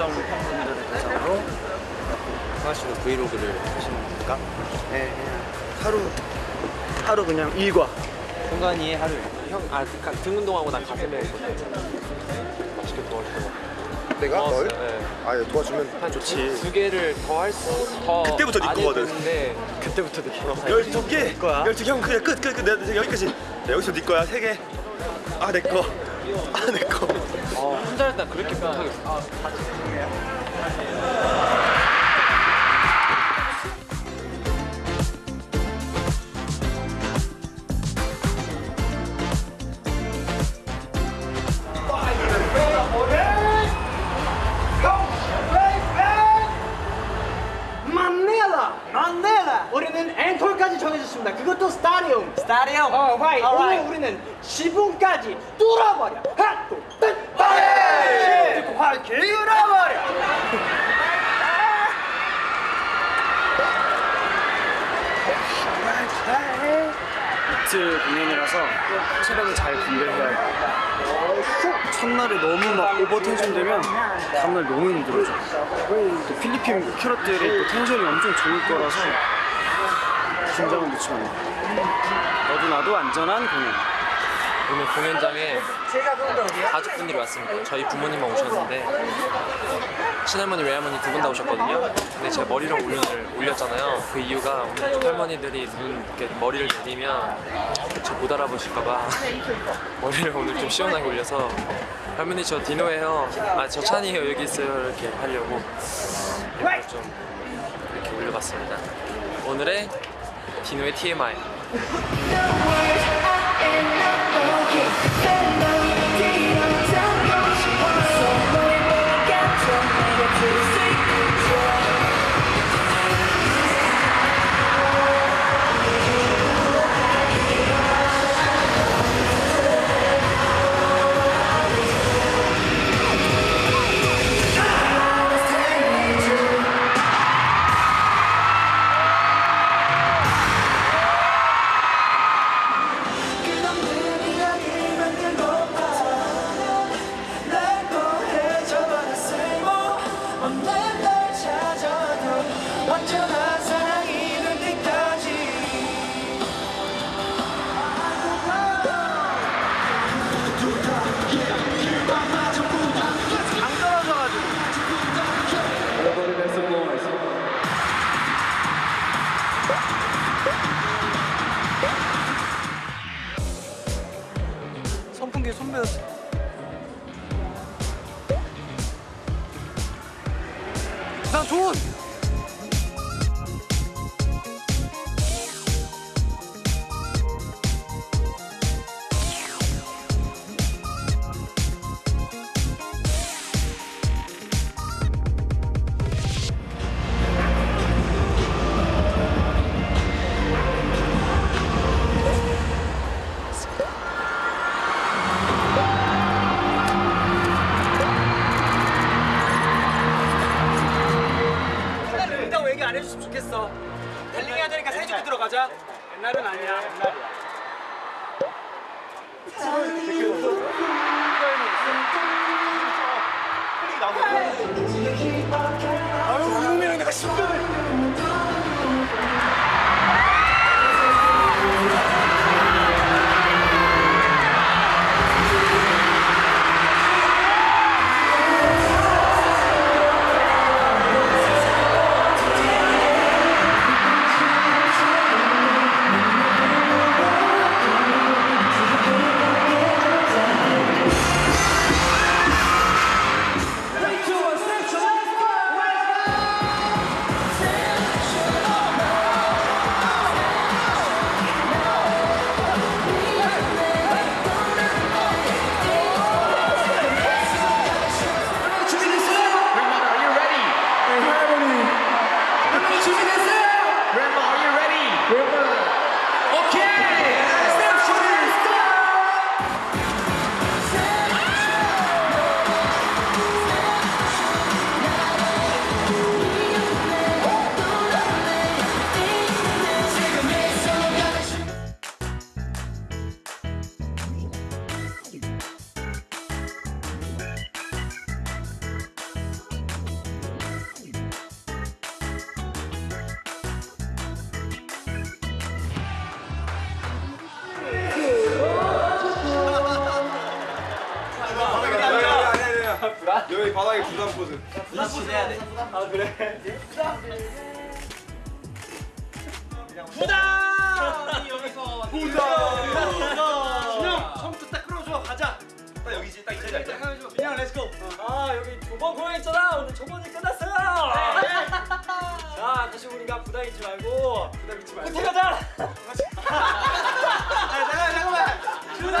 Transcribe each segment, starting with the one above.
한정 팬분들을 대상으로 하씨는 브이로그를 하시는 겁니까? 네, 하루 하루 그냥 일과 승관이의 하루 형, 아, 가- 등 운동하고 난 가슴에 맛있게 도와주고 내가 널? 네. 아 예, 도와주면 한 좋지 두 개를 더 할 수, 더 그때부터 네 거거든. 했는데 그때부터 느끼 12개! 거야. 12개 형 그냥 끝! 끝! 끝! 내가 여기까지 야, 여기서 네 거야 3개 아 내꺼 아 내꺼 어, 혼자 할때 그렇게 못하겠어 만넬라. 우리는 앵콜까지 정해졌습니다. 그것도 스타디움. 스타디움. 어 right. 오늘 우리는 지붕까지 뚫어버려. 하나 둘셋 빨리 듣고 활 기울여버려 이틀 공연이라서 체력을 잘 분배해야 돼. 첫날에 너무 막 오버 텐션 되면 다음날 너무 힘들어져. 또 필리핀 캐럿들이 또 텐션이 엄청 좋을 거라서 안 돼. 너도 나도 안전한 공연. 오늘 공연장에 가족분들이 왔습니다. 저희 부모님만 오셨는데 친할머니, 외할머니 두 분 다 오셨거든요. 근데 제가 머리를 올려를 올렸잖아요. 그 이유가 오늘 할머니들이 눈 이렇게 머리를 내리면 저 못 알아보실까봐 머리를 오늘 좀 시원하게 올려서 할머니 저 디노예요. 아 저 찬이에요. 여기 있어요. 이렇게 하려고 이렇게 좀 이렇게 올려봤습니다. 오늘의 디노의 TMI. Okay. I'm 부담 여기서 준영 처음부터 딱 끌어줘 가자. 딱 여기지, 딱이 자리 앉아. 그냥 let's go 아 여기 두번 공연했잖아. 오늘 초반이 끝났어요. 자 다시 우리가 부담 잊지 말고 부담 잊지 말고. 호텔 가자? 아 잠깐만 잠깐만. 준영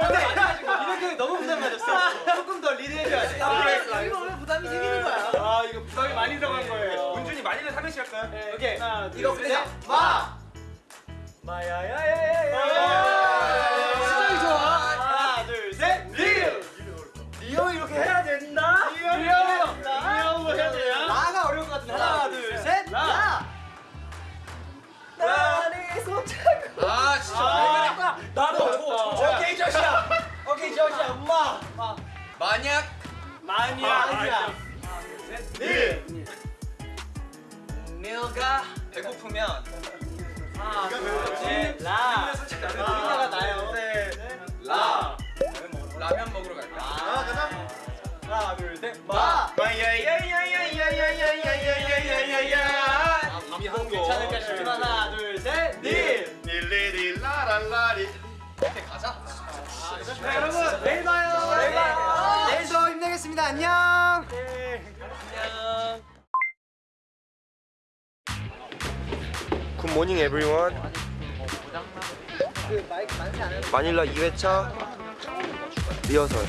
근데 이렇게 너무 부담 가졌어. 조금 더 리드해줘야 돼. 아, 이거 왜 부담이 생기는 거야? 아, 이거 부담이 많이 들어간 거예요. 네. 문준이 많이는 삼행시 할까요? 오케이. 하나 이거 둘 그냥 셋. 마! 마야야야야야 둘셋 라! 우리나라 나요 라 라면 먹으러 갈까? 아 가자 하나 둘 셋 마! 마야야야야야야야야야야야야 이미 한 거. 괜찮을까 싶지만 하나 둘셋 리! 릴리리 라랄라리. 이렇게 가자. 자 여러분 내일 봐요 내일 봐요 내일도 힘내겠습니다 안녕 굿모닝 에브리원. 마닐라 2회차 리허설.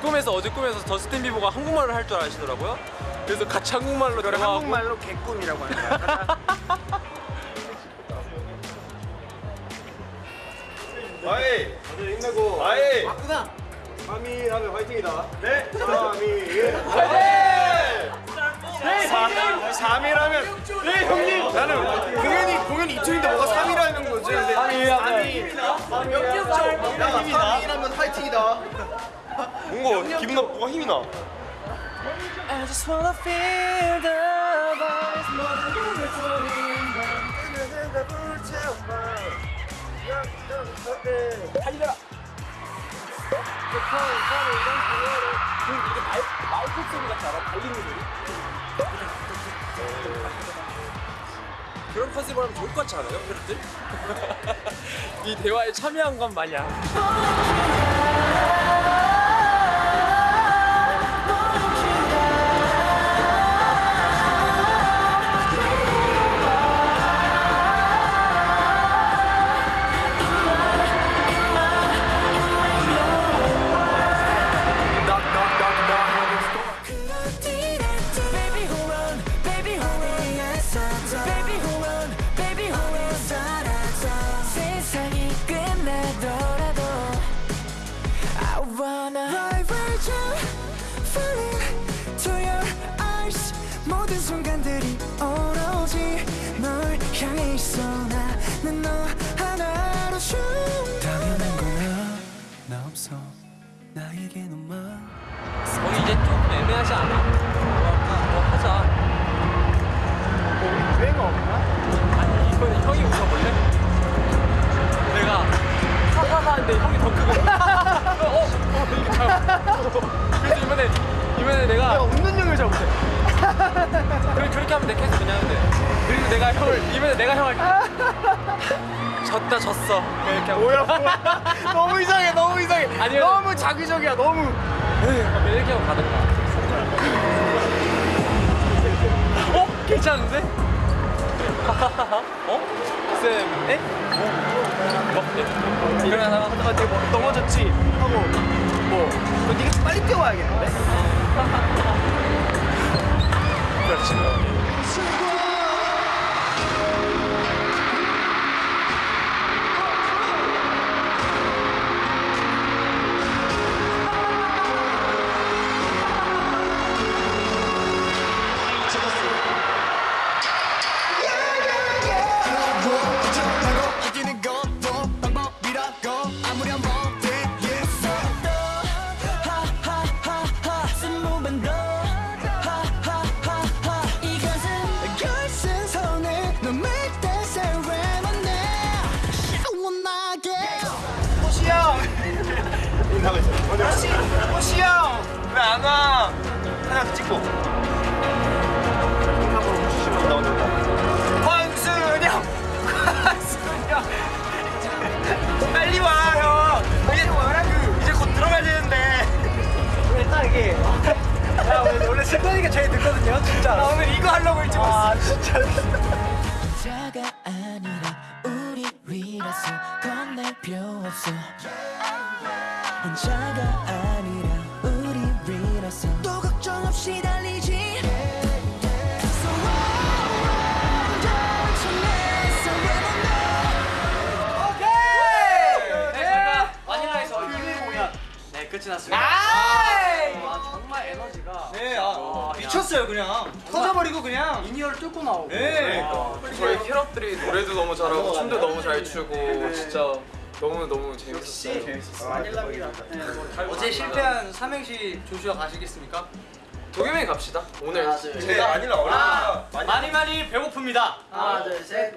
꿈에서 어제 꿈에서 저스틴 비버가 한국말을 할 줄 아시더라고요. 그래서 같이 한국말로 대화하고 한국말로 개꿈이라고 합니다. 아이. 다들 힘내고. 아이. 바꾸다 3위 하면 화이팅이다. 네. 3위. 네 3위라면 네 형님 나는 공연이 공연 이틀인데 뭐가 3위라는 거지 근데 3위 역겹죠. 힘이다. 3위라면 화이팅이다. 뭔가 기분 나쁘고 힘이 나. I just wanna feel the vibe. 달려라. 이게 말, 말톱 소리 같지 않아? 달리는 소리? 그런 컨셉을 하면 좋을 것 같지 않아요? 여러분들? 이 대화에 참여한 건 마냥 하지 않아? 뭐 하자 유행어 없나? 아니 이번에 형이 웃어볼래? 내가 하하하 하는데 형이 더 크고 어? 어? 이렇게 하고. 그래서 이번에 이번에 내가 웃는 용을 잡으세요 그래, 그렇게 하면 돼 계속 그냥 하는데 그리고 내가 형을 이번에 내가 형을 졌다 졌어 이렇게 뭐야 너무 이상해 너무 이상해 아니요. 너무 자기적이야 너무 이렇게 하고 가든가 어? 괜찮은데? 어? 쌤, 에? 뭐? 예. 일어나다가 아, 되게 뭐, 넘어졌지 하고 뭐너 네가 좀 빨리 뛰어와야겠는데 그렇지 끝이 났습니다. 아 정말 에너지가 네, 아, 미쳤어요 그냥. 터져버리고 그냥. 인이어를 뚫고 나오고. 네. 저희 캐럿들이 노래도 너무 잘하고 춤도 너무 잘 추고 진짜 너무 너무 재밌었어요. 어제 실패한 삼행시 조슈아 가시겠습니까? 도겸이 갑시다. 오늘 네, 아니라 어렵다. 많이 많이 배고픕니다. 하나 둘 셋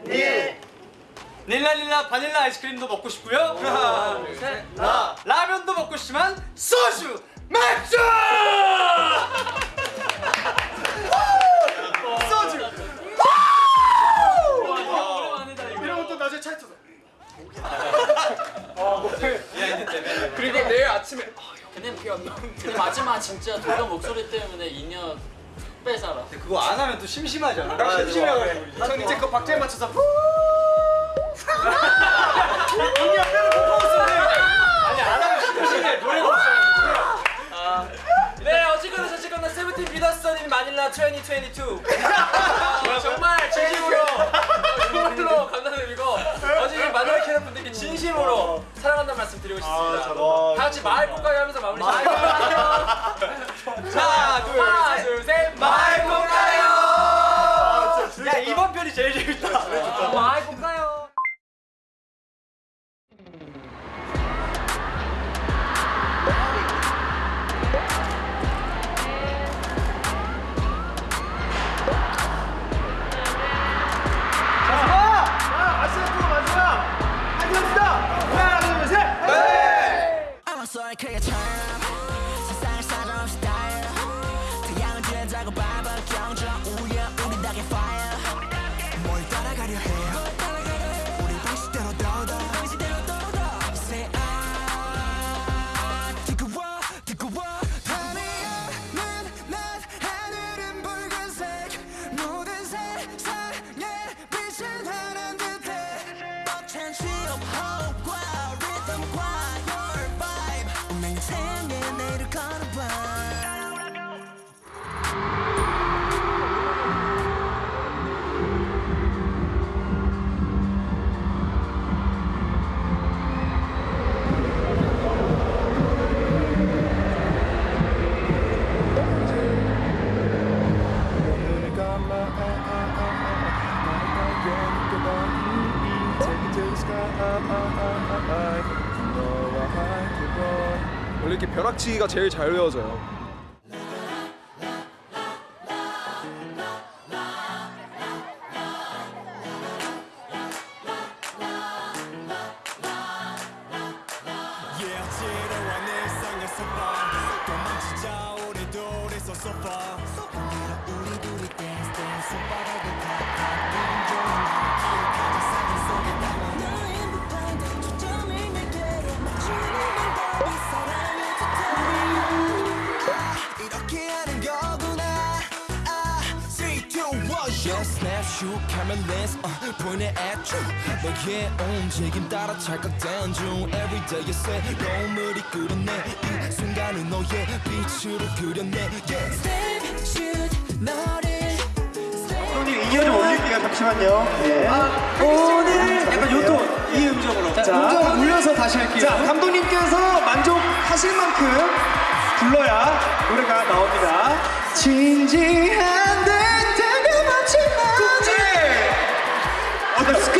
닐라닐라 바닐라 아이스크림도 먹고 싶고요. 하나 둘셋. 라면도 먹고 싶지만 소주! 맥주! 소주! 이런 것도 나중에 차에 터져. 그리고 내일 아침에 근데, 근데 마지막 진짜 도겸 목소리 때문에 인연 빼살아. 그거 안 하면 또 심심하잖아. 아, 심심해가지고. 전 이제 그 박자에 맞춰서 네. 어쨌거나 저쨌거나 세븐틴 비더스터님 마닐라 2022 정말 진심으로 정말로 감사드리고 어제 마닐라 캐럿 분들께 진심으로 사랑한다는 말씀 드리고 싶습니다. 와, 다 같이 마을 꽃가게 하면서 마무리 시작할게요 하나 둘셋. 마을 꽃 벼락치기가 제일 잘 외워져요. Yeah snapshot camera lens uh, 보내 at you. 너의 움직임 따라 찰칵된 중. Everyday you say 노을이 그렸네. 이 순간을 너의 빛으로 그렸네. Yeah. Step shoot 너를 형님 인연 좀 올릴게요. 잠시만요. 네. 오늘 약간 요톤 이 음정으로. 자 음정 올려서 다시 할게요. 자, 감독님께서 만족하실 만큼 불러야 노래가 나옵니다. 진지한 듯 어! 빛이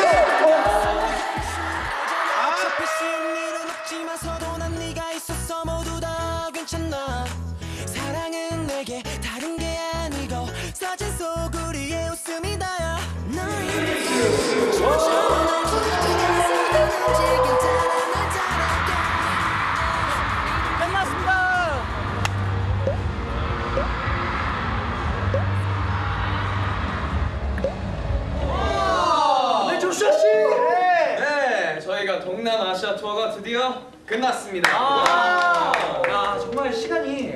동남아시아 투어가 드디어 끝났습니다. 야 정말 시간이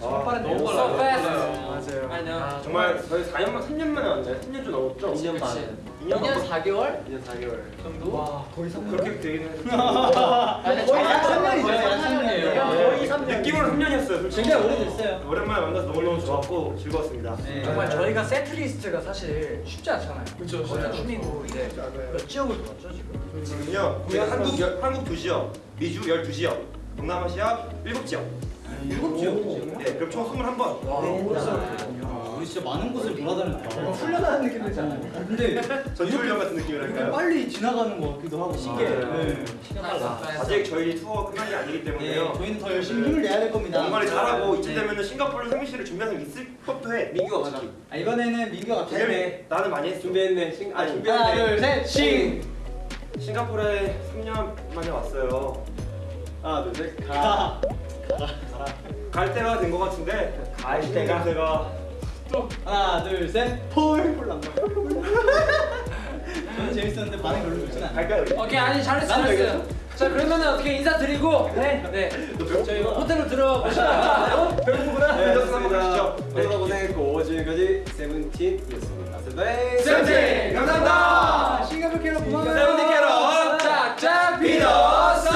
정말 빠르네요. 너무 빨라요. 맞아요. 맞아요. 정말 저희 4년만 3년 만에 왔나요? 3년 좀 넘었죠? 2년 반. 2년 2년 4개월? 2년 4개월 정도? 와 거의 3년. 그렇게 되긴 했는데 아니, 거의 저- 3년이죠. 거의 3년이에요. 거의 3년. 느낌으로 3년이었어요 솔직히 굉장히 오래됐어요. 오랜만에 만나서 너무너무 좋았고 즐거웠습니다 정말 저희가 세트 리스트가 사실 쉽지 않잖아요. 그렇죠. 다 춤이고 이제 몇 지역을 돌았죠 지금? 지금요 한국, 열- 한국 2지역 미주 12지역 동남아시아 7지역 7지역? 네 그럼 총 21번 우리 진짜 많은 곳을 돌아다녔다. 훈련하는 느낌 들잖아요. 근데 전지훈련 같은 느낌이랄까요? 빨리 지나가는 것 같기도 하고 신기해. 네. 아직 저희 투어 끝난 게 아니기 네, 때문에요 저희는 더 열심히 힘을 내야 될 겁니다. 정말 잘하고 이쯤 네. 되면은 싱가포르 생일씨를 준비한 적 있을 법도 해 민규가 맞아 아, 이번에는 민규가 준비했네 나는 많이 했어 준비했네 싱, 아 하나 준비했네 둘셋 싱. 싱가포르에 3년 만에 왔어요 하나 둘셋 가. 갈 때가 된 것 같은데 갈 때가? 냄새가 하나 둘셋 폴. 폴 난다. 저는 재밌었는데 반응 별로 좋진 않아요. 갈까요? 오케이 아니 잘했어 나는 잘했어요. 자 그러면은 어떻게 인사드리고? 네, 네. 저희 뭐 호텔로 들어가시죠. 배고프구나. 네, 네 한번 가시죠. 오늘 고생했고 지금까지 세븐틴이었습니다. 세븐틴! 세븐틴! 감사합니다. 싱가포르 캐럿 고마워요 세븐틴 캐럿. 짝짝 비너스